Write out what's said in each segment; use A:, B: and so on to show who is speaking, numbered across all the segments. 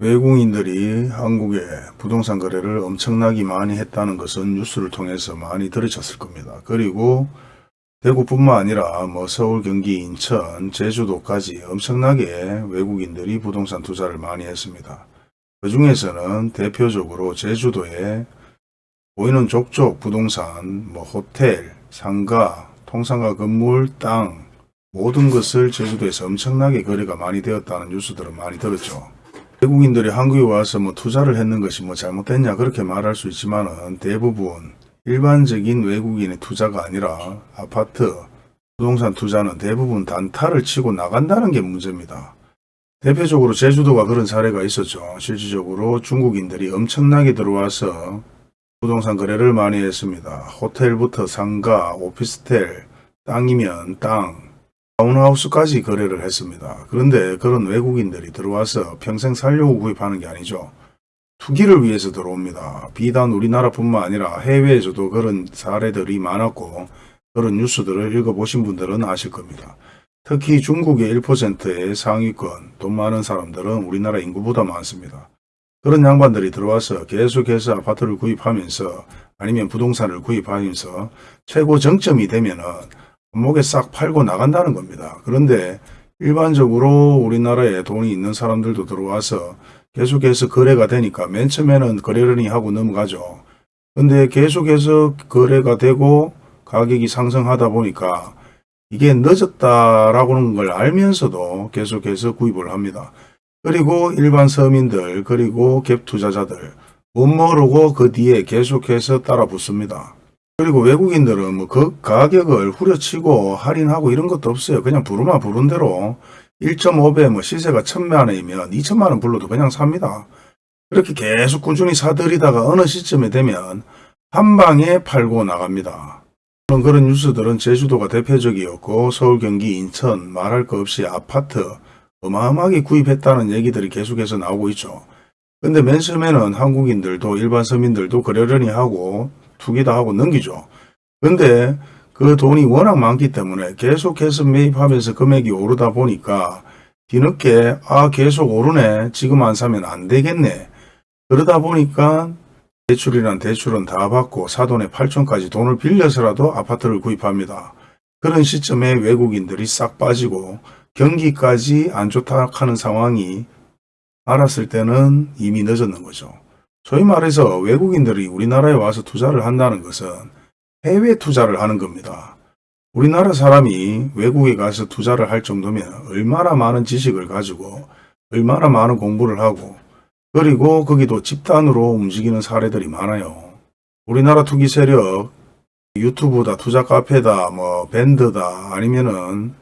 A: 외국인들이 한국에 부동산 거래를 엄청나게 많이 했다는 것은 뉴스를 통해서 많이 들으셨을 겁니다. 그리고 대구뿐만 아니라 뭐 서울, 경기, 인천, 제주도까지 엄청나게 외국인들이 부동산 투자를 많이 했습니다. 그 중에서는 대표적으로 제주도에 보이는 족족 부동산, 뭐 호텔, 상가, 통상가 건물, 땅 모든 것을 제주도에서 엄청나게 거래가 많이 되었다는 뉴스들은 많이 들었죠. 외국인들이 한국에 와서 뭐 투자를 했는 것이 뭐 잘못됐냐 그렇게 말할 수 있지만은 대부분 일반적인 외국인의 투자가 아니라 아파트, 부동산 투자는 대부분 단타를 치고 나간다는 게 문제입니다. 대표적으로 제주도가 그런 사례가 있었죠. 실질적으로 중국인들이 엄청나게 들어와서 부동산 거래를 많이 했습니다. 호텔부터 상가, 오피스텔, 땅이면 땅, 타운하우스까지 거래를 했습니다. 그런데 그런 외국인들이 들어와서 평생 살려고 구입하는 게 아니죠. 투기를 위해서 들어옵니다. 비단 우리나라뿐만 아니라 해외에서도 그런 사례들이 많았고 그런 뉴스들을 읽어보신 분들은 아실 겁니다. 특히 중국의 1%의 상위권, 돈 많은 사람들은 우리나라 인구보다 많습니다. 그런 양반들이 들어와서 계속해서 아파트를 구입하면서 아니면 부동산을 구입하면서 최고 정점이 되면은 목에 싹 팔고 나간다는 겁니다. 그런데 일반적으로 우리나라에 돈이 있는 사람들도 들어와서 계속해서 거래가 되니까 맨 처음에는 거래를 하고 넘어가죠. 근데 계속해서 거래가 되고 가격이 상승하다 보니까 이게 늦었다라고는 걸 알면서도 계속해서 구입을 합니다. 그리고 일반 서민들 그리고 갭 투자자들 못 모르고 그 뒤에 계속해서 따라 붙습니다. 그리고 외국인들은 뭐 그 가격을 후려치고 할인하고 이런 것도 없어요. 그냥 부르마 부른 대로 1.5배 뭐 시세가 1000만 원이면 2천만 원 불러도 그냥 삽니다. 그렇게 계속 꾸준히 사들이다가 어느 시점에 되면 한 방에 팔고 나갑니다. 그런 그런 뉴스들은 제주도가 대표적이었고 서울, 경기, 인천 말할 거 없이 아파트 어마어마하게 구입했다는 얘기들이 계속해서 나오고 있죠. 근데 맨 처음에는 한국인들도 일반 서민들도 그러려니 하고 투기도 하고 넘기죠. 근데 그 돈이 워낙 많기 때문에 계속해서 매입하면서 금액이 오르다 보니까 뒤늦게 아 계속 오르네 지금 안 사면 안 되겠네 그러다 보니까 대출이란 대출은 다 받고 사돈의 8천까지 돈을 빌려서라도 아파트를 구입합니다. 그런 시점에 외국인들이 싹 빠지고 경기까지 안 좋다 하는 상황이 알았을 때는 이미 늦었는 거죠. 소위 말해서 외국인들이 우리나라에 와서 투자를 한다는 것은 해외 투자를 하는 겁니다. 우리나라 사람이 외국에 가서 투자를 할 정도면 얼마나 많은 지식을 가지고 얼마나 많은 공부를 하고 그리고 거기도 집단으로 움직이는 사례들이 많아요. 우리나라 투기 세력 유튜브다 투자 카페다 뭐 밴드다 아니면은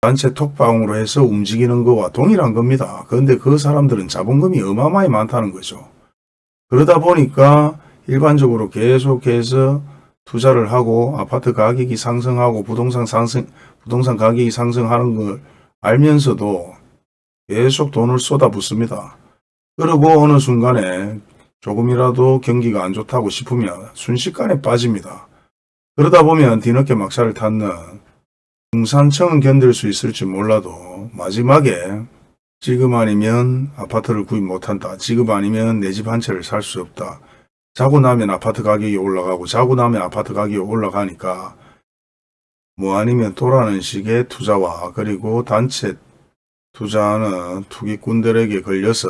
A: 단체 톡방으로 해서 움직이는 거와 동일한 겁니다. 그런데 그 사람들은 자본금이 어마어마히 많다는 거죠. 그러다 보니까 일반적으로 계속해서 투자를 하고 아파트 가격이 상승하고 부동산 상승, 부동산 가격이 상승하는 걸 알면서도 계속 돈을 쏟아붓습니다. 그리고 어느 순간에 조금이라도 경기가 안 좋다고 싶으면 순식간에 빠집니다. 그러다 보면 뒤늦게 막차를 탔는 중산층은 견딜 수 있을지 몰라도 마지막에 지금 아니면 아파트를 구입 못한다. 지금 아니면 내 집 한 채를 살 수 없다. 자고 나면 아파트 가격이 올라가고 자고 나면 아파트 가격이 올라가니까 뭐 아니면 또라는 식의 투자와 그리고 단체 투자하는 투기꾼들에게 걸려서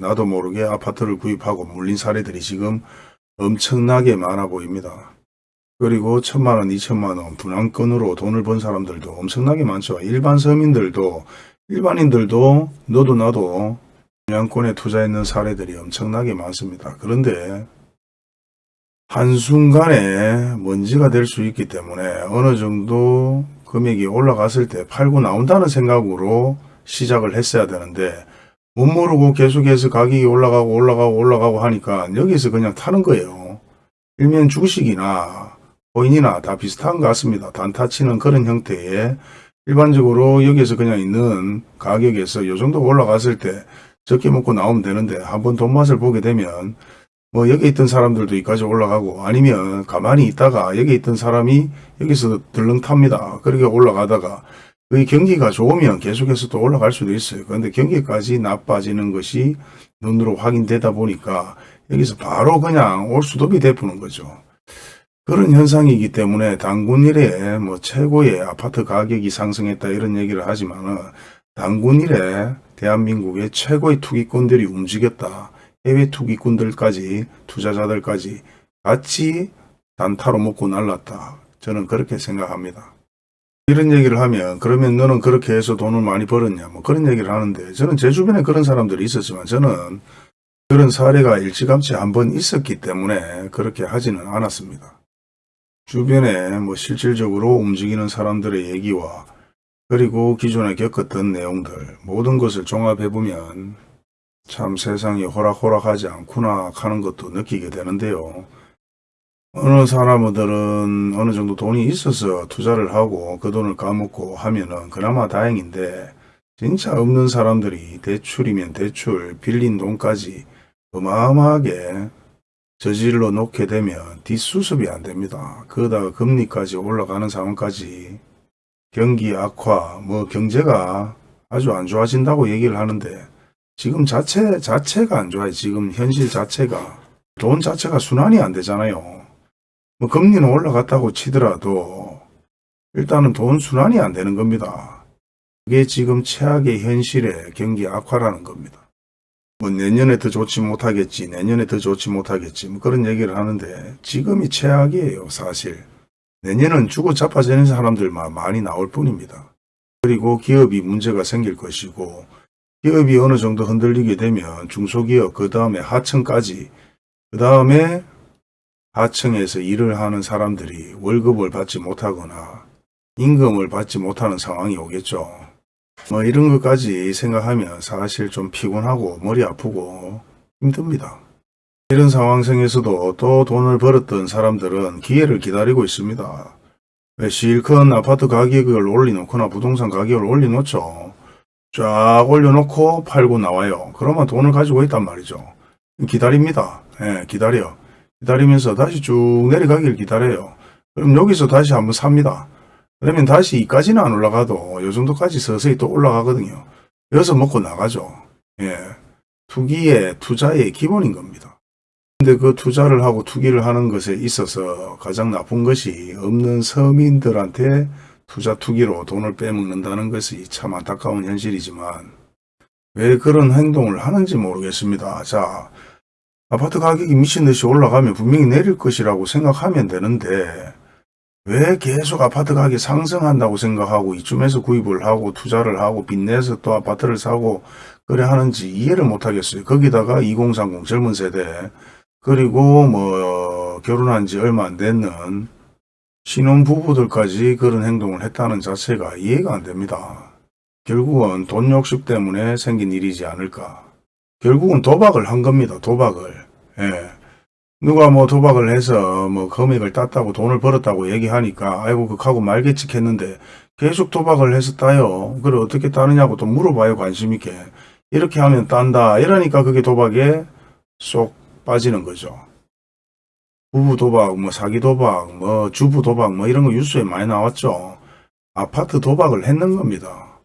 A: 나도 모르게 아파트를 구입하고 물린 사례들이 지금 엄청나게 많아 보입니다. 그리고 천만원, 이천만원 분양권으로 돈을 번 사람들도 엄청나게 많죠. 일반 서민들도 일반인들도 너도 나도 분양권에 투자했는 사례들이 엄청나게 많습니다. 그런데 한순간에 먼지가 될 수 있기 때문에 어느 정도 금액이 올라갔을 때 팔고 나온다는 생각으로 시작을 했어야 되는데 못 모르고 계속해서 가격이 올라가고 올라가고 올라가고 하니까 여기서 그냥 타는 거예요. 일면 주식이나 코인이나 다 비슷한 것 같습니다. 단타 치는 그런 형태의 일반적으로 여기에서 그냥 있는 가격에서 요 정도 올라갔을 때 적게 먹고 나오면 되는데 한번 돈 맛을 보게 되면 뭐 여기 있던 사람들도 여기까지 올라가고 아니면 가만히 있다가 여기 있던 사람이 여기서 들렁 탑니다. 그렇게 올라가다가 그 경기가 좋으면 계속해서 또 올라갈 수도 있어요. 그런데 경기까지 나빠지는 것이 눈으로 확인되다 보니까 여기서 바로 그냥 올 수도비 되푸는 거죠. 그런 현상이기 때문에 단군 이래 뭐 최고의 아파트 가격이 상승했다 이런 얘기를 하지만은 단군 이래 대한민국의 최고의 투기꾼들이 움직였다. 해외 투기꾼들까지 투자자들까지 같이 단타로 먹고 날랐다. 저는 그렇게 생각합니다. 이런 얘기를 하면 그러면 너는 그렇게 해서 돈을 많이 벌었냐 뭐 그런 얘기를 하는데 저는 제 주변에 그런 사람들이 있었지만 저는 그런 사례가 일찌감치 한번 있었기 때문에 그렇게 하지는 않았습니다. 주변에 뭐 실질적으로 움직이는 사람들의 얘기와 그리고 기존에 겪었던 내용들 모든 것을 종합해 보면 참 세상이 호락호락하지 않구나 하는 것도 느끼게 되는데요. 어느 사람들은 어느 정도 돈이 있어서 투자를 하고 그 돈을 까먹고 하면은 그나마 다행인데 진짜 없는 사람들이 대출이면 대출 빌린 돈까지 어마어마하게 저질러 놓게 되면 뒷수습이 안 됩니다. 그러다가 금리까지 올라가는 상황까지 경기 악화, 뭐 경제가 아주 안 좋아진다고 얘기를 하는데 지금 자체 자체가 안 좋아요. 지금 현실 자체가 돈 자체가 순환이 안 되잖아요. 뭐 금리는 올라갔다고 치더라도 일단은 돈 순환이 안 되는 겁니다. 그게 지금 최악의 현실의 경기 악화라는 겁니다. 뭐 내년에 더 좋지 못하겠지, 내년에 더 좋지 못하겠지, 뭐 그런 얘기를 하는데 지금이 최악이에요, 사실. 내년은 주고 자빠지는 사람들만 많이 나올 뿐입니다. 그리고 기업이 문제가 생길 것이고 기업이 어느 정도 흔들리게 되면 중소기업, 그 다음에 하층까지, 그 다음에 하층에서 일을 하는 사람들이 월급을 받지 못하거나 임금을 받지 못하는 상황이 오겠죠. 뭐 이런 것까지 생각하면 사실 좀 피곤하고 머리 아프고 힘듭니다. 이런 상황 속에서도 또 돈을 벌었던 사람들은 기회를 기다리고 있습니다. 왜 실컷 아파트 가격을 올려놓거나 부동산 가격을 올려놓죠. 쫙 올려놓고 팔고 나와요. 그러면 돈을 가지고 있단 말이죠. 기다립니다. 예, 기다려. 기다리면서 다시 쭉 내려가길 기다려요. 그럼 여기서 다시 한번 삽니다. 그러면 다시 이까지는 안 올라가도 요 정도까지 서서히 또 올라가거든요. 여기서 먹고 나가죠. 예. 투기의 투자의 기본인 겁니다. 근데 그 투자를 하고 투기를 하는 것에 있어서 가장 나쁜 것이 없는 서민들한테 투자 투기로 돈을 빼먹는다는 것이 참 안타까운 현실이지만 왜 그런 행동을 하는지 모르겠습니다. 자, 아파트 가격이 미친 듯이 올라가면 분명히 내릴 것이라고 생각하면 되는데 왜 계속 아파트 가격이 상승한다고 생각하고 이쯤에서 구입을 하고 투자를 하고 빚내서 또 아파트를 사고 그래 하는지 이해를 못하겠어요. 거기다가 2030 젊은 세대 그리고 뭐 결혼한 지 얼마 안 됐는 신혼부부들까지 그런 행동을 했다는 자체가 이해가 안 됩니다. 결국은 돈 욕심 때문에 생긴 일이지 않을까. 결국은 도박을 한 겁니다. 도박을. 예. 누가 뭐 도박을 해서 뭐 금액을 땄다고 돈을 벌었다고 얘기하니까 아이고 그하고 말겠지 했는데 계속 도박을 해서 따요. 그래 어떻게 따느냐고 또 물어봐요 관심 있게. 이렇게 하면 딴다. 이러니까 그게 도박에 쏙 빠지는 거죠. 부부 도박, 뭐 사기 도박, 뭐 주부 도박 뭐 이런 거 뉴스에 많이 나왔죠. 아파트 도박을 했는 겁니다.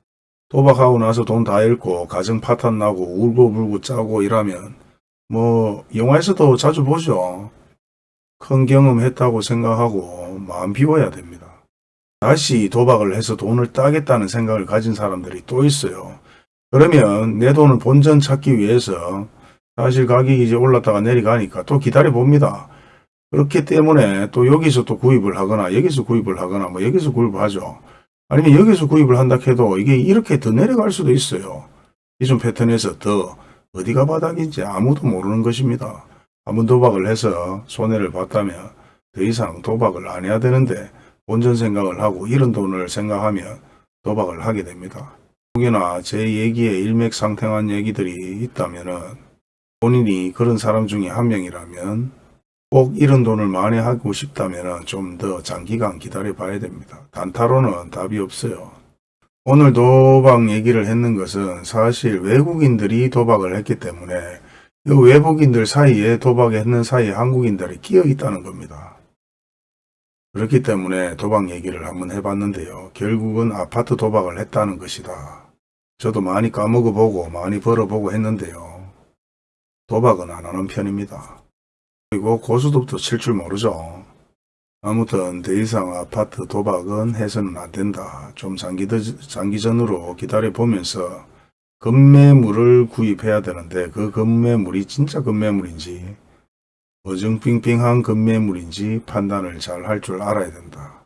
A: 도박하고 나서 돈 다 잃고 가정 파탄 나고 울고불고 짜고 이러면 뭐 영화에서도 자주 보죠. 큰 경험했다고 생각하고 마음 비워야 됩니다. 다시 도박을 해서 돈을 따겠다는 생각을 가진 사람들이 또 있어요. 그러면 내 돈을 본전 찾기 위해서 사실 가격이 이제 올랐다가 내려가니까 또 기다려 봅니다. 그렇기 때문에 또 여기서 또 구입을 하거나 여기서 구입을 하거나 뭐 여기서 구입을 하죠. 아니면 여기서 구입을 한다 해도 이게 이렇게 더 내려갈 수도 있어요. 기존 패턴에서 더 어디가 바닥인지 아무도 모르는 것입니다. 한번 도박을 해서 손해를 봤다면 더 이상 도박을 안 해야 되는데 본전 생각을 하고 이런 돈을 생각하면 도박을 하게 됩니다. 혹여나 제 얘기에 일맥상통한 얘기들이 있다면 본인이 그런 사람 중에 한 명이라면 꼭 이런 돈을 많이 하고 싶다면 좀 더 장기간 기다려 봐야 됩니다. 단타로는 답이 없어요. 오늘 도박 얘기를 했는 것은 사실 외국인들이 도박을 했기 때문에 이 외국인들 사이에 도박했는 사이에 한국인들이 끼어 있다는 겁니다. 그렇기 때문에 도박 얘기를 한번 해봤는데요. 결국은 아파트 도박을 했다는 것이다. 저도 많이 까먹어 보고 많이 벌어보고 했는데요. 도박은 안 하는 편입니다. 그리고 고수톱도 칠줄 모르죠. 아무튼 더 이상 아파트 도박은 해서는 안 된다. 좀 장기, 장기전으로 기다려보면서 건매물을 구입해야 되는데 그 건매물이 진짜 건매물인지 어정빙빙한 건매물인지 판단을 잘 할 줄 알아야 된다.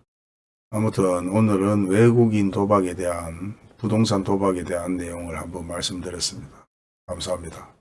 A: 아무튼 오늘은 외국인 도박에 대한 부동산 도박에 대한 내용을 한번 말씀드렸습니다. 감사합니다.